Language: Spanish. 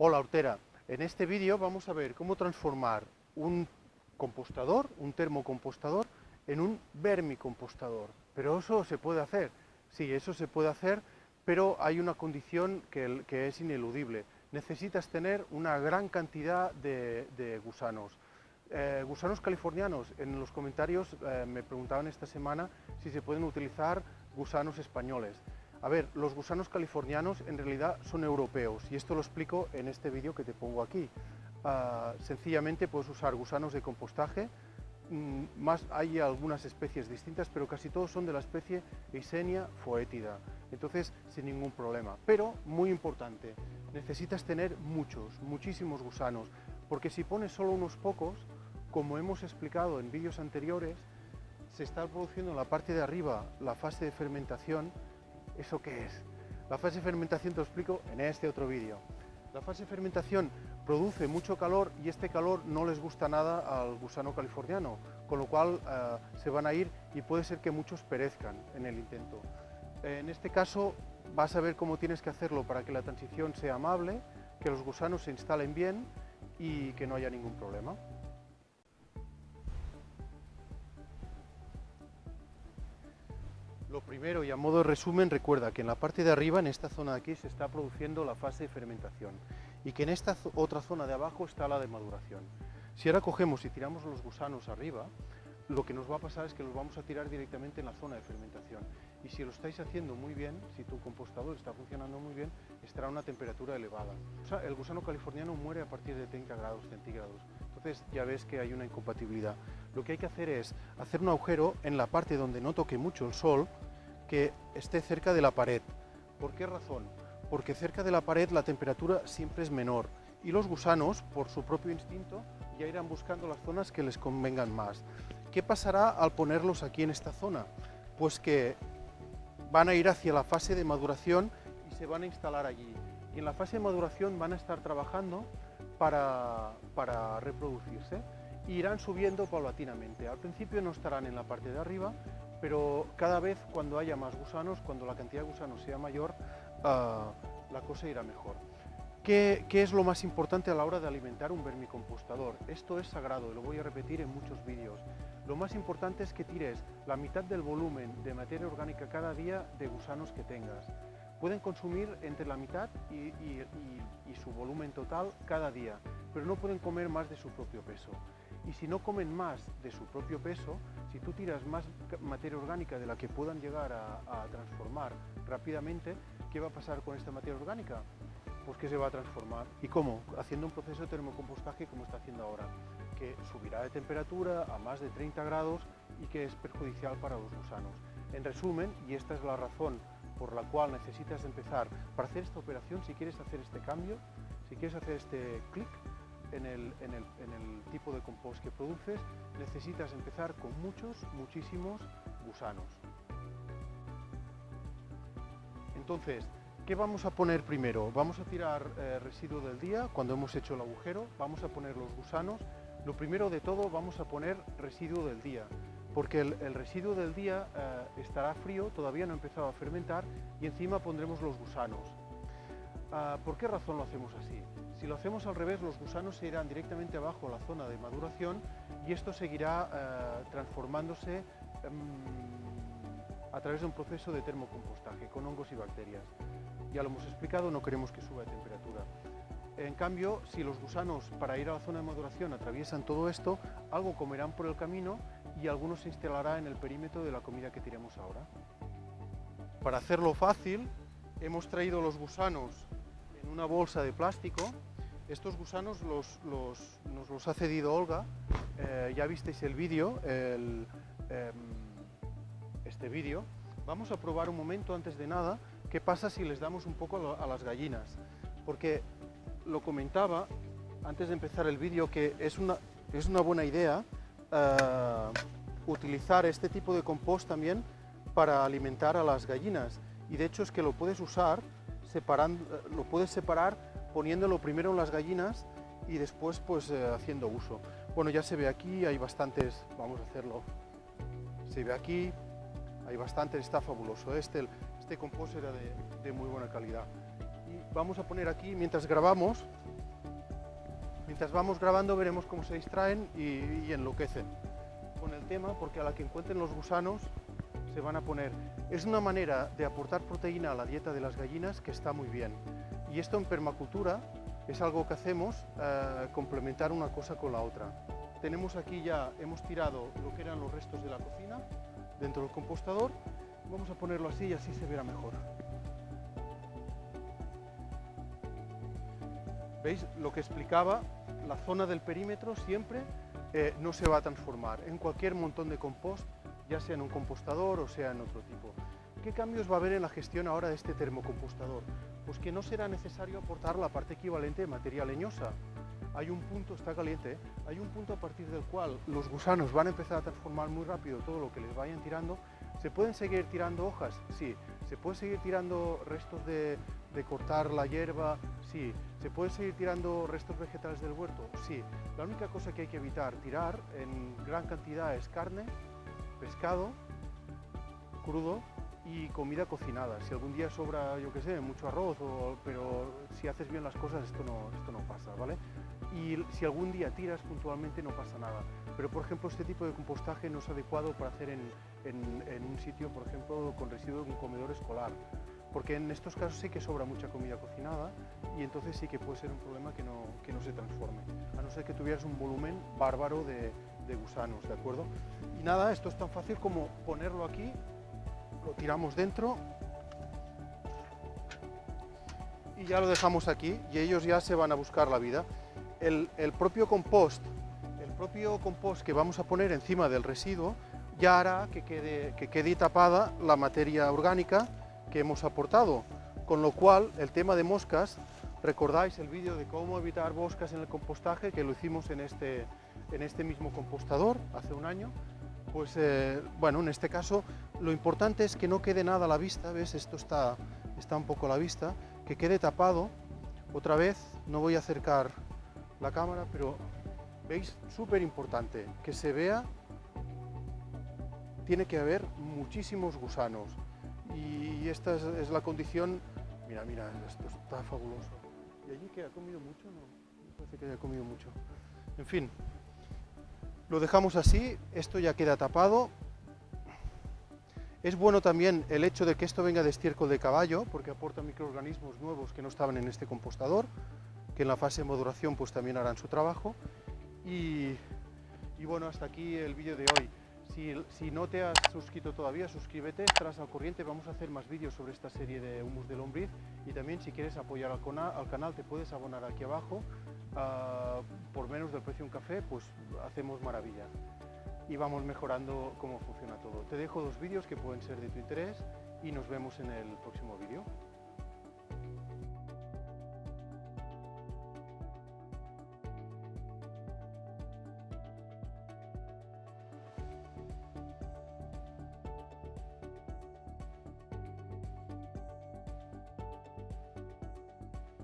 Hola Hortera, en este vídeo vamos a ver cómo transformar un compostador, un termocompostador, en un vermicompostador. Pero eso se puede hacer, sí, eso se puede hacer, pero hay una condición que, es ineludible. Necesitas tener una gran cantidad de, gusanos. Eh, gusanos californianos, en los comentarios eh, me preguntaban esta semana si se pueden utilizar gusanos españoles. A ver, los gusanos californianos en realidad son europeos y esto lo explico en este vídeo que te pongo aquí. Ah, sencillamente puedes usar gusanos de compostaje, mm, más hay algunas especies distintas, pero casi todos son de la especie Eisenia foetida, entonces sin ningún problema. Pero, muy importante, necesitas tener muchos, muchísimos gusanos, porque si pones solo unos pocos, como hemos explicado en vídeos anteriores, se está produciendo en la parte de arriba la fase de fermentación ¿Eso qué es? La fase de fermentación te lo explico en este otro vídeo. La fase de fermentación produce mucho calor y este calor no les gusta nada al gusano californiano, con lo cual eh, se van a ir y puede ser que muchos perezcan en el intento. En este caso vas a ver cómo tienes que hacerlo para que la transición sea amable, que los gusanos se instalen bien y que no haya ningún problema. Primero y a modo de resumen, recuerda que en la parte de arriba, en esta zona de aquí, se está produciendo la fase de fermentación y que en esta otra zona de abajo está la de maduración. Si ahora cogemos y tiramos los gusanos arriba, lo que nos va a pasar es que los vamos a tirar directamente en la zona de fermentación. Y si lo estáis haciendo muy bien, si tu compostador está funcionando muy bien, estará a una temperatura elevada. el gusano californiano muere a partir de 30 grados centígrados. Entonces ya ves que hay una incompatibilidad. Lo que hay que hacer es hacer un agujero en la parte donde no toque mucho el sol, que esté cerca de la pared. ¿Por qué razón? Porque cerca de la pared la temperatura siempre es menor y los gusanos, por su propio instinto, ya irán buscando las zonas que les convengan más. ¿Qué pasará al ponerlos aquí en esta zona? Pues que van a ir hacia la fase de maduración y se van a instalar allí. Y en la fase de maduración van a estar trabajando para, para reproducirse e irán subiendo paulatinamente. Al principio no estarán en la parte de arriba, pero cada vez cuando haya más gusanos, cuando la cantidad de gusanos sea mayor, ah, la cosa irá mejor. ¿Qué, es lo más importante a la hora de alimentar un vermicompostador? Esto es sagrado, lo voy a repetir en muchos vídeos. Lo más importante es que tires la mitad del volumen de materia orgánica cada día de gusanos que tengas. Pueden consumir entre la mitad y su volumen total cada día, pero no pueden comer más de su propio peso y si no comen más de su propio peso, si tú tiras más materia orgánica de la que puedan llegar a, transformar rápidamente, ¿qué va a pasar con esta materia orgánica? Pues que se va a transformar. ¿Y cómo? Haciendo un proceso de termocompostaje como está haciendo ahora, que subirá de temperatura a más de 30 grados y que es perjudicial para los gusanos. En resumen, y esta es la razón por la cual necesitas empezar, para hacer esta operación, si quieres hacer este cambio, si quieres hacer este clic, en el, tipo de compost que produces, necesitas empezar con muchos, muchísimos gusanos. Entonces, ¿qué vamos a poner primero? Vamos a tirar eh, residuo del día, cuando hemos hecho el agujero, vamos a poner los gusanos. Lo primero de todo vamos a poner residuo del día, porque el, residuo del día eh, estará frío, todavía no ha empezado a fermentar, y encima pondremos los gusanos. Ah, ¿Por qué razón lo hacemos así? Si lo hacemos al revés, los gusanos se irán directamente abajo a la zona de maduración y esto seguirá eh, transformándose em, a través de un proceso de termocompostaje con hongos y bacterias. Ya lo hemos explicado, no queremos que suba de temperatura. En cambio, si los gusanos para ir a la zona de maduración atraviesan todo esto, algo comerán por el camino y algunos se instalará en el perímetro de la comida que tiremos ahora. Para hacerlo fácil, hemos traído los gusanos en una bolsa de plástico. Estos gusanos los, nos los ha cedido Olga. Eh, ya visteis el vídeo, em, este vídeo. Vamos a probar un momento antes de nada qué pasa si les damos un poco a las gallinas. Porque lo comentaba antes de empezar el vídeo que es una, es una buena idea eh, utilizar este tipo de compost también para alimentar a las gallinas. Y de hecho es que lo puedes usar separando, lo puedes separar poniéndolo primero en las gallinas y después pues eh, haciendo uso. Bueno, ya se ve aquí, hay bastantes, vamos a hacerlo, se ve aquí, hay bastantes, está fabuloso. Este, este compost era de, muy buena calidad. Y vamos a poner aquí, mientras grabamos, Mientras vamos grabando veremos cómo se distraen y enloquecen con el tema porque a la que encuentren los gusanos se van a poner. Es una manera de aportar proteína a la dieta de las gallinas que está muy bien. Y esto en permacultura es algo que hacemos, eh, complementar una cosa con la otra. Tenemos aquí ya, hemos tirado lo que eran los restos de la cocina dentro del compostador. Vamos a ponerlo así y así se verá mejor. ¿Veis? Lo que explicaba, la zona del perímetro siempre eh, no se va a transformar. En cualquier montón de compost, ya sea en un compostador o sea en otro tipo. ¿Qué cambios va a haber en la gestión ahora de este termocompostador? Pues que no será necesario aportar la parte equivalente de materia leñosa. Hay un punto, está caliente, hay un punto a partir del cual los gusanos van a empezar a transformar muy rápido todo lo que les vayan tirando. ¿Se pueden seguir tirando hojas? Sí. ¿Se puede seguir tirando restos de, de cortar la hierba? Sí. ¿Se puede seguir tirando restos vegetales del huerto? Sí. La única cosa que hay que evitar tirar en gran cantidad es carne, pescado, crudo y comida cocinada. Si algún día sobra, yo qué sé, mucho arroz, pero si haces bien las cosas esto no, esto no pasa, ¿vale? Y si algún día tiras puntualmente no pasa nada. Pero por ejemplo este tipo de compostaje no es adecuado para hacer en, en, un sitio, por ejemplo, con residuos de un comedor escolar. Porque en estos casos sí que sobra mucha comida cocinada y entonces sí que puede ser un problema que no, que no se transforme. A no ser que tuvieras un volumen bárbaro de, gusanos, ¿de acuerdo? Y nada, esto es tan fácil como ponerlo aquí lo tiramos dentro y ya lo dejamos aquí y ellos ya se van a buscar la vida. El, propio compost, el propio compost que vamos a poner encima del residuo ya hará que quede, que quede tapada la materia orgánica que hemos aportado, con lo cual el tema de moscas, recordáis el vídeo de cómo evitar moscas en el compostaje que lo hicimos en este, en este mismo compostador hace un año, pues eh, bueno, en este caso lo importante es que no quede nada a la vista, ¿ves? Esto está, está un poco a la vista, que quede tapado. Otra vez, no voy a acercar la cámara, pero veis, súper importante, que se vea, tiene que haber muchísimos gusanos. Y esta es, la condición, mira, mira, esto está fabuloso. ¿Y allí que ha comido mucho? No, no parece que haya comido mucho. En fin, lo dejamos así, esto ya queda tapado. Es bueno también el hecho de que esto venga de estiércol de caballo, porque aporta microorganismos nuevos que no estaban en este compostador, que en la fase de maduración pues también harán su trabajo. Y, bueno, hasta aquí el vídeo de hoy. Si, no te has suscrito todavía, suscríbete, estarás al corriente, vamos a hacer más vídeos sobre esta serie de humus de lombriz y también si quieres apoyar al, al canal te puedes abonar aquí abajo Ah, por menos del precio de un café, pues hacemos maravillas y vamos mejorando cómo funciona todo. Te dejo dos vídeos que pueden ser de tu interés y nos vemos en el próximo vídeo.